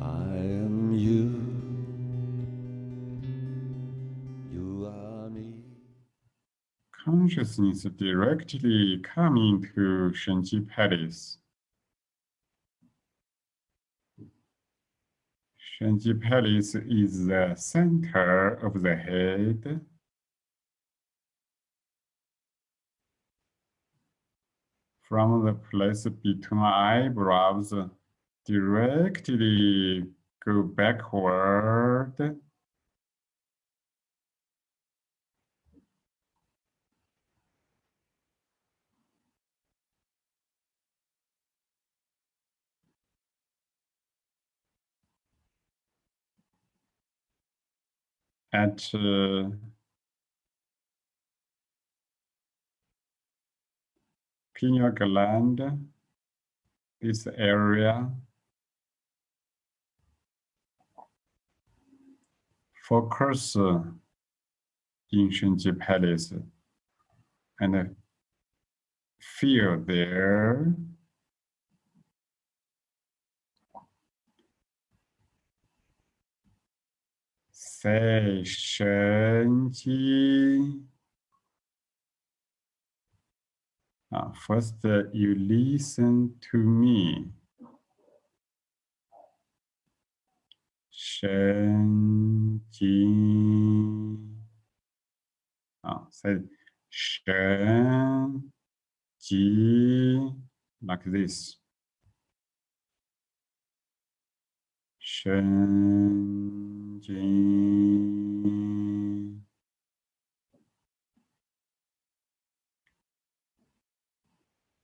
I am you. You are me. Consciousness directly coming to Shenji Palace. Shenji Palace is the center of the head. From the place between eyebrows, directly go backward. At uh, pineal this area focus uh, in Shenji Palace. And feel there. Say Shenji uh, first uh, you listen to me. 神 ji. ah, say shen like this. Shen ji.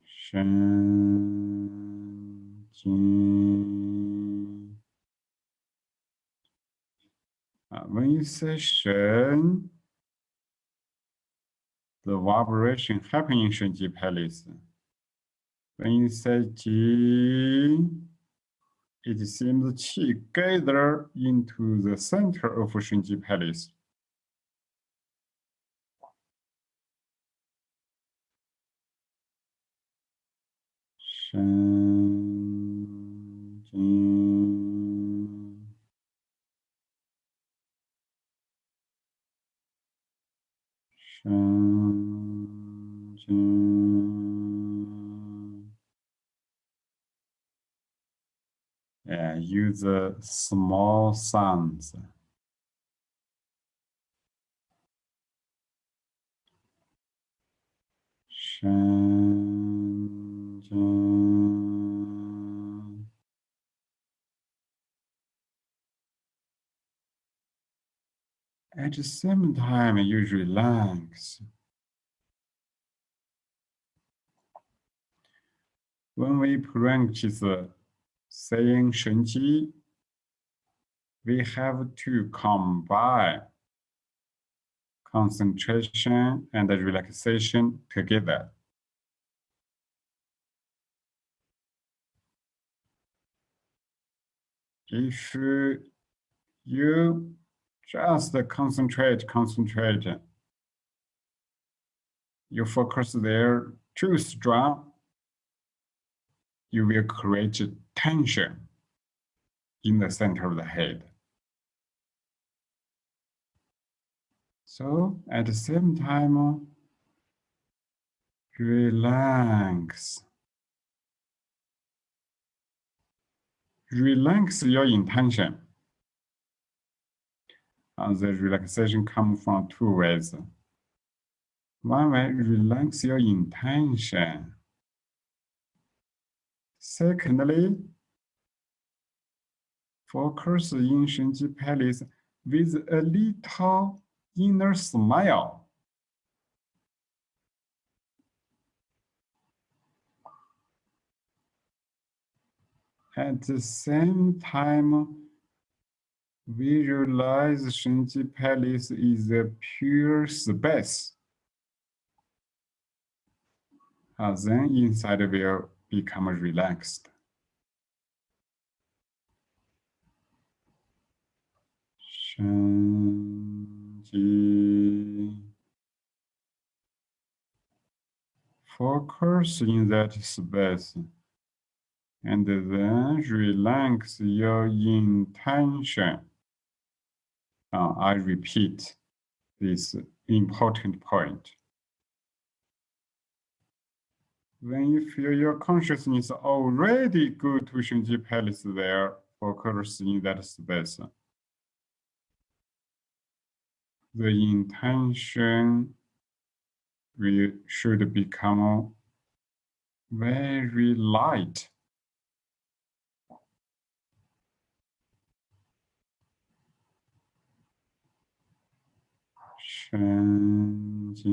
Shen ji. When you say Shen, the vibration happening in Shenji Palace. When you say Ji, it seems Qi gather into the center of Shenji Palace. Shen, the small sounds. At the same time, you relax. When we practice uh, saying Shenji, we have to combine concentration and relaxation together. If you just concentrate, concentrate, you focus there too strong, you will create tension in the center of the head. So at the same time, relax. Relax your intention. And the relaxation comes from two ways. One way, relax your intention. Secondly, focus in Shenji Palace with a little inner smile. At the same time, visualize Shenji Palace is a pure space. And then inside will become relaxed. Shenji. Focus in that space and then relax your intention. Uh, I repeat this important point. When you feel your consciousness already go to Shenji Palace there, focus in that space. The intention we should become very light. Shenji.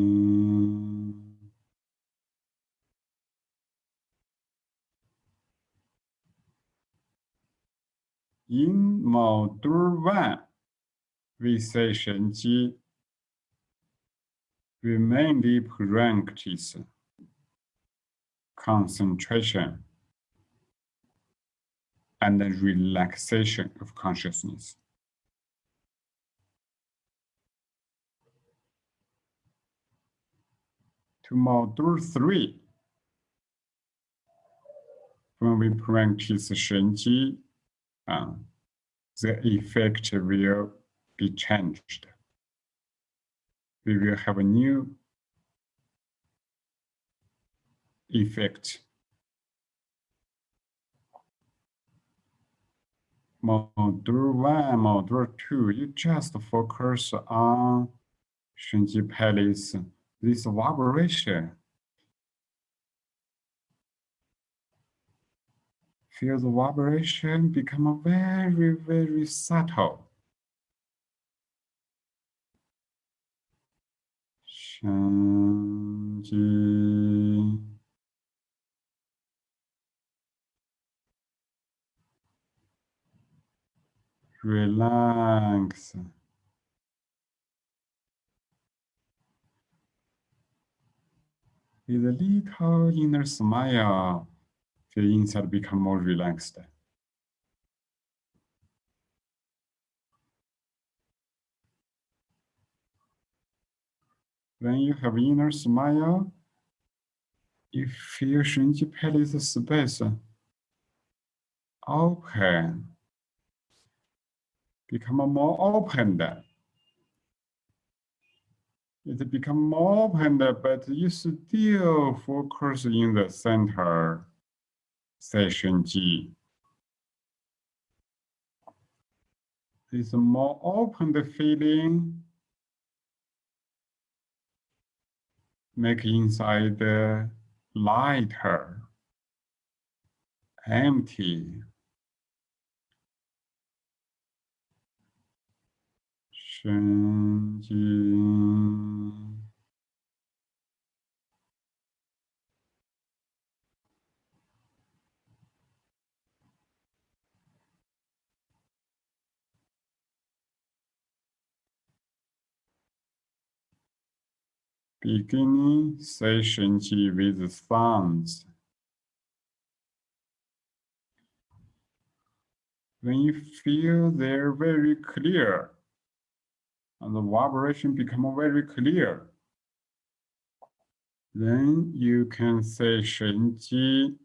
In module one, we say Shenji, we mainly practice concentration and the relaxation of consciousness. To module three, when we practice Shenji, uh, the effect will be changed. We will have a new effect. Module one, module two, you just focus on Shenji Palace, this vibration. Feel the vibration become very, very subtle. Shenji. Relax. With a little inner smile, feel inside become more relaxed. When you have inner smile, you feel Shenji Palace space open, become more opened. It become more open, but you still focus in the center session G. This more open the feeling make inside the lighter, empty. Shenji. Beginning session with sounds. When you feel they're very clear, and the vibration become very clear, then you can say Shenji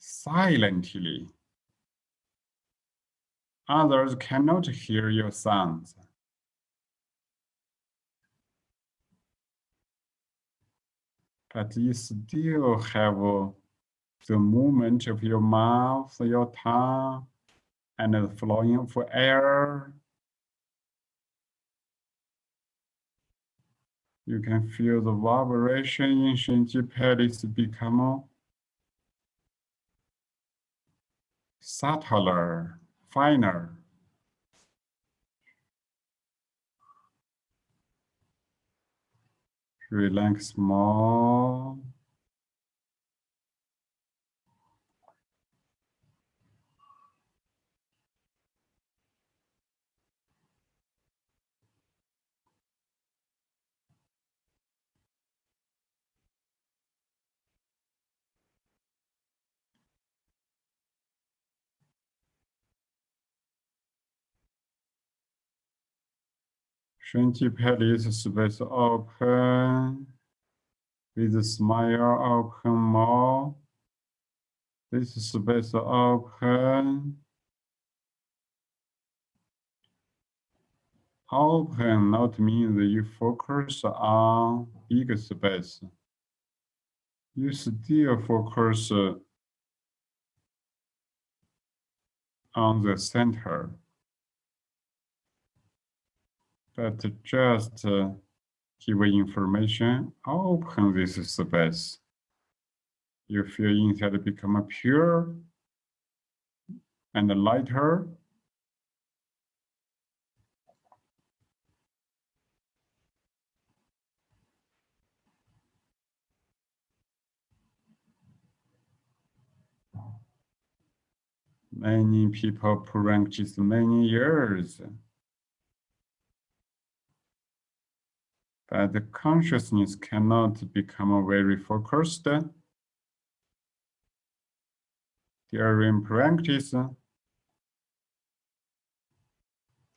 silently. Others cannot hear your sounds. But you still have uh, the movement of your mouth, your tongue, and the flowing of air. You can feel the vibration in Shenji Palace become subtler, finer. Relax more. Shenji Palace space open, with a smile open more, this space open. Open not means you focus on big space. You still focus on the center. But just uh, give information, open this space. You feel inside become a pure and lighter. Many people practice many years. But the consciousness cannot become very focused. Uh, During practice,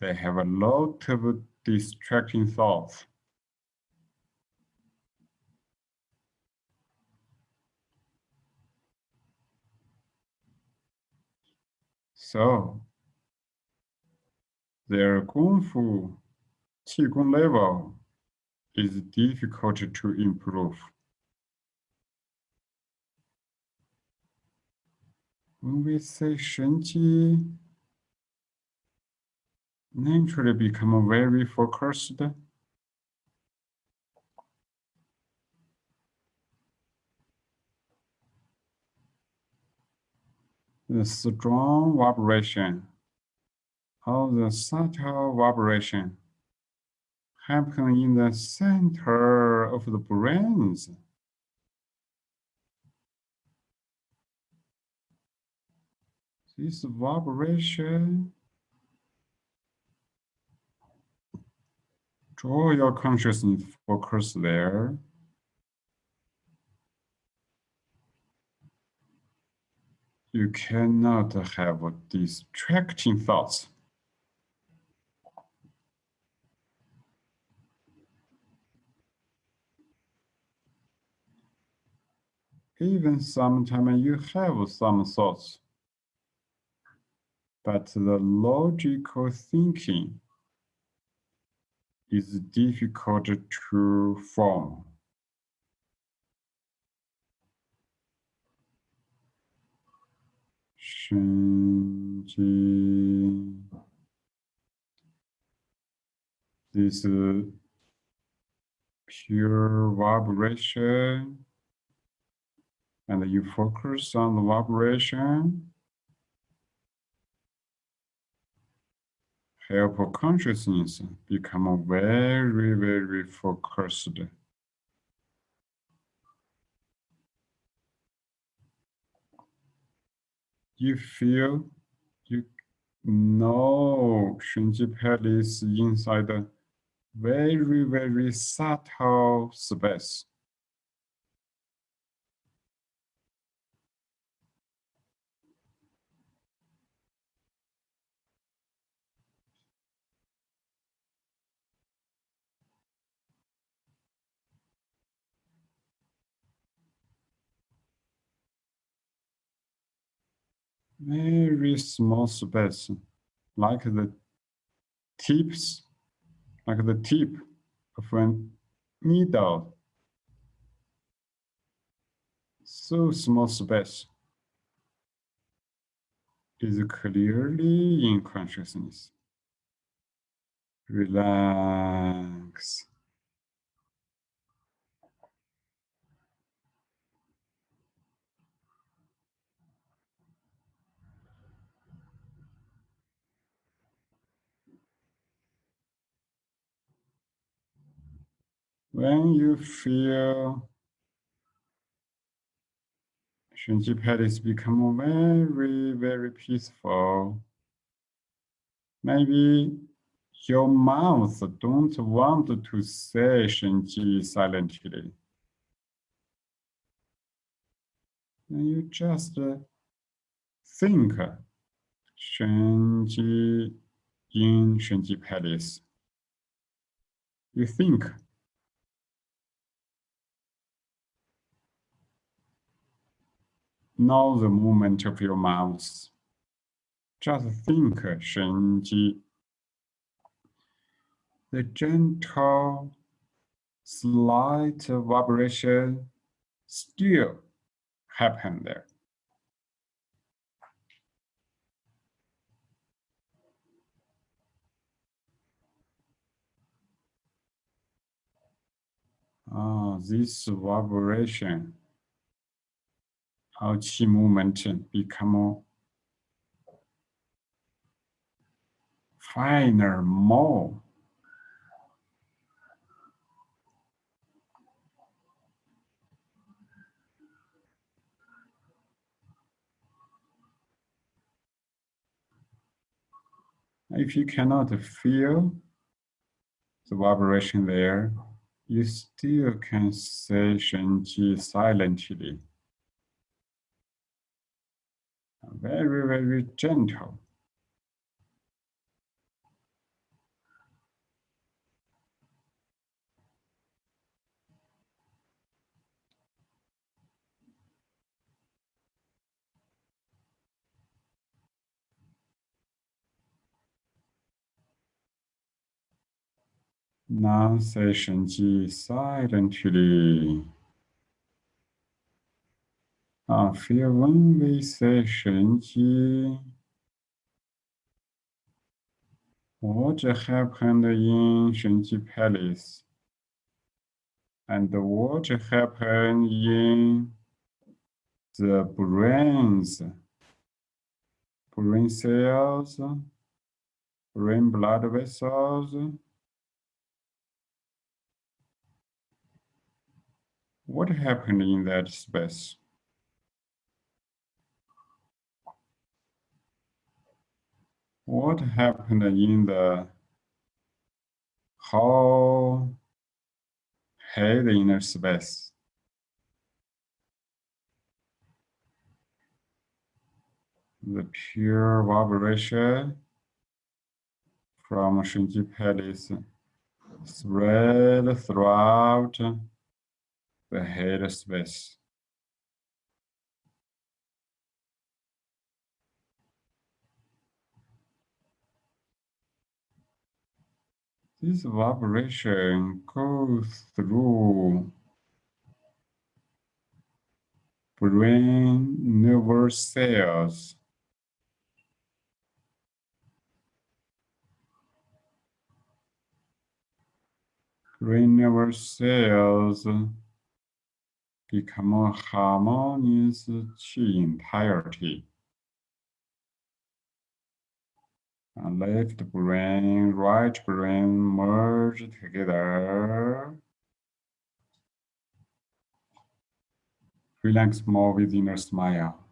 they have a lot of distracting thoughts. So, their Kung Fu Qigong level is difficult to improve. When we say Shenji, naturally become very focused. The strong vibration or the subtle vibration happen in the center of the brains. This vibration draw your consciousness focus there. You cannot have distracting thoughts. Even sometimes you have some thoughts, but the logical thinking is difficult to form. Shenji. This uh, pure vibration and you focus on the vibration. Help consciousness become very, very focused. You feel you know Shenji Palace inside a very, very subtle space. Very small space, like the tips, like the tip of a needle. So small space is clearly in consciousness. Relax. When you feel Shenji Palace become very, very peaceful, maybe your mouth don't want to say Shenji silently. And you just uh, think Shenji in Shenji Palace. You think know the movement of your mouth. Just think 神机 the gentle, slight vibration still happen there. Ah, this vibration our chi movement become finer, more If you cannot feel the vibration there, you still can say Shenji silently very, very gentle. Now session G silently. 啊，feel when we say 神机，what happened in 神机 palace and what happened in the brains, brain cells, brain blood vessels. What happened in that space? What happened in the whole head inner space? The pure vibration from Shenji Palace spread throughout the head space. This vibration goes through brain nervous cells. Brain nervous cells become a harmonious entirety. Left brain, right brain merge together. Relax more with inner smile.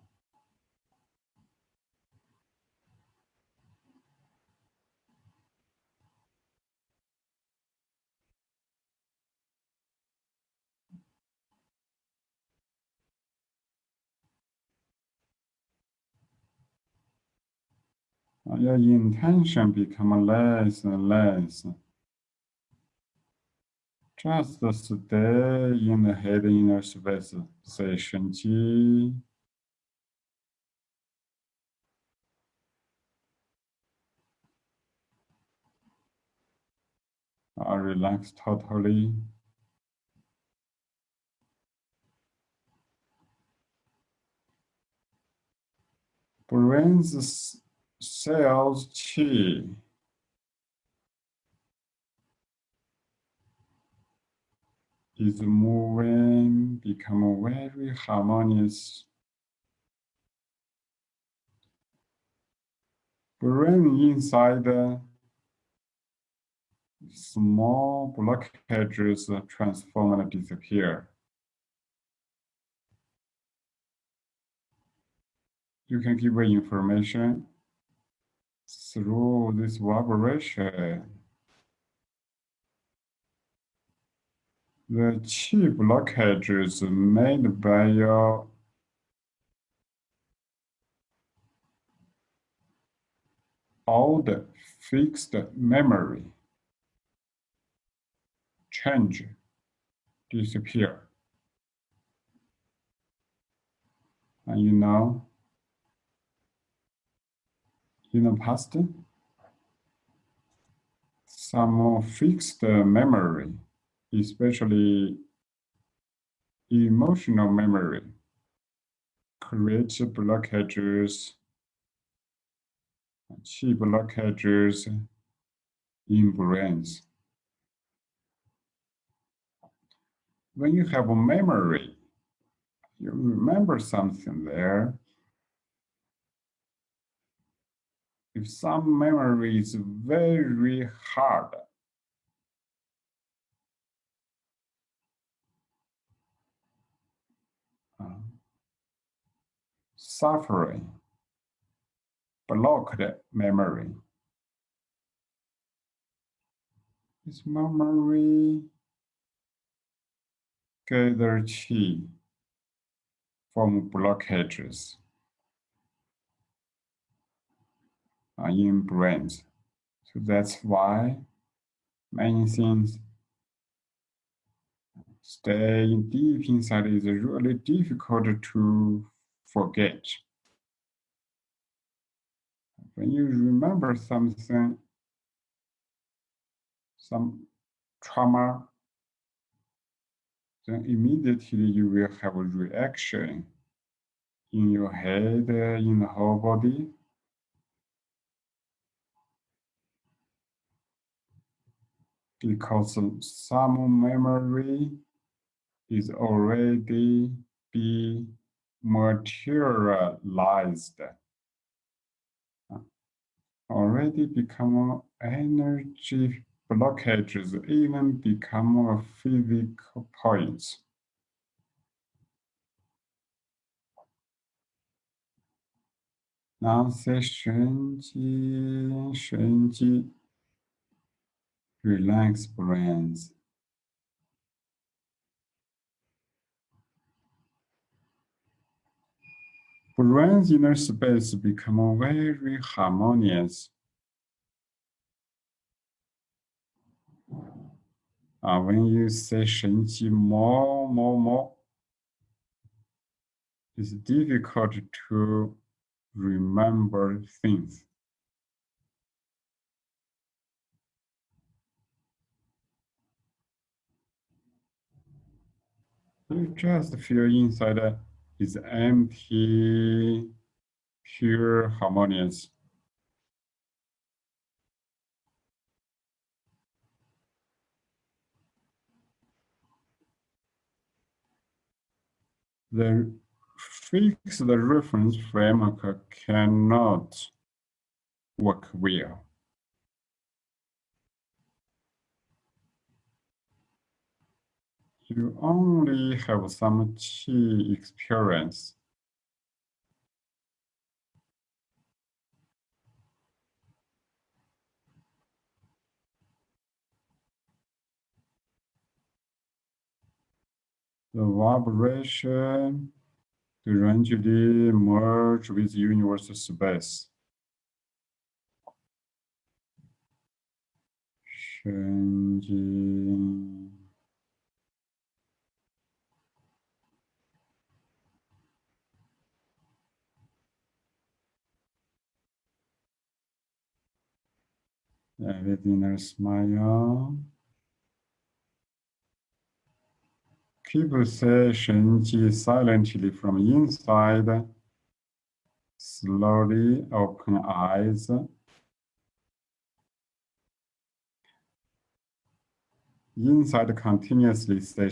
啊 your intention become less and less. Just stay in the head inner space, session Shen I relax totally. Brains cells chi is moving, become very harmonious. Brain inside small blockages transform and disappear. You can give information through this vibration, the chi blockages made by your old fixed memory change, disappear. And you know, past, some fixed memory, especially emotional memory, creates blockages, chi blockages in brains. When you have a memory, you remember something there. If some memory is very hard, uh, suffering, blocked memory. This memory gather chi from blockages uh, in brains. So that's why many things stay deep inside is really difficult to forget. When you remember something, some trauma, then immediately you will have a reaction in your head, in the whole body. Because some memory is already be materialized, already become energy blockages even become physical points. Now say 神经,神经, relax brains. Brains inner space become very harmonious. Uh, when you say 神经 more, more, more, it's difficult to remember things. You just feel inside is empty, pure, harmonious. The fixed reference framework cannot work well. You only have some chi experience. The vibration gradually merge with universal space. 神 With else, smile, keep say Shenji silently from inside, slowly open eyes. Inside continuously say